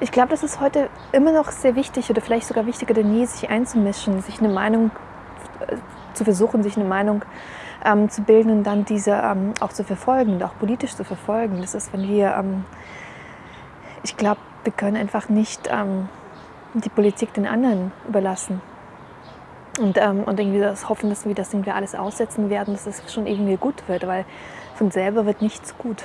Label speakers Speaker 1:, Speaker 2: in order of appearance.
Speaker 1: Ich glaube, das ist heute immer noch sehr wichtig oder vielleicht sogar wichtiger denn je, sich einzumischen, sich eine Meinung äh, zu versuchen, sich eine Meinung ähm, zu bilden und dann diese ähm, auch zu verfolgen und auch politisch zu verfolgen. Das ist, wenn wir, ähm, ich glaube, wir können einfach nicht ähm, die Politik den anderen überlassen. Und, ähm, und irgendwie das hoffen, dass wir das irgendwie alles aussetzen werden, dass es schon irgendwie gut wird, weil von selber wird nichts gut.